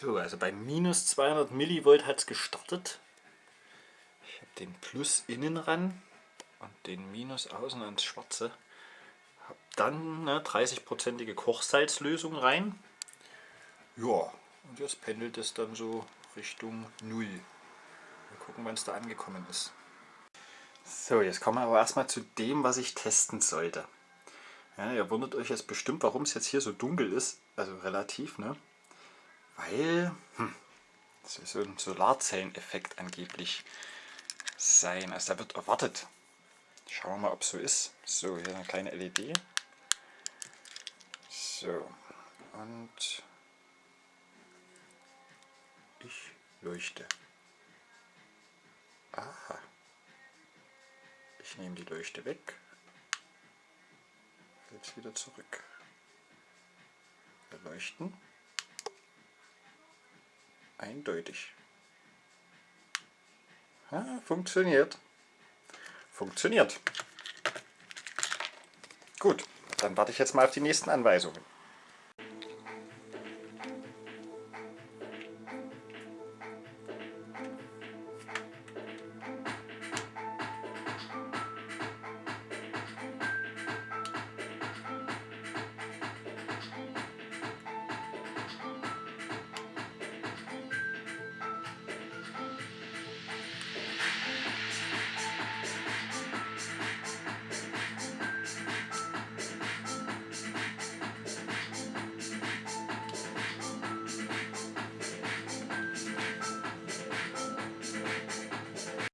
So, also bei minus 200 Millivolt hat es gestartet. Ich habe den Plus innen ran und den Minus außen ans Schwarze. Habe dann eine 30-prozentige Kochsalzlösung rein. Ja, und jetzt pendelt es dann so Richtung 0. Mal gucken, wann es da angekommen ist. So, jetzt kommen wir aber erstmal zu dem, was ich testen sollte. Ja, ihr wundert euch jetzt bestimmt, warum es jetzt hier so dunkel ist, also relativ, ne? Weil hm, das soll so ein Solarzelleneffekt angeblich sein. Also da wird erwartet. Schauen wir mal, ob es so ist. So, hier eine kleine LED. So, und ich leuchte. Aha. Ich nehme die Leuchte weg. Jetzt wieder zurück. Leuchten eindeutig. Ja, funktioniert. Funktioniert. Gut, dann warte ich jetzt mal auf die nächsten Anweisungen.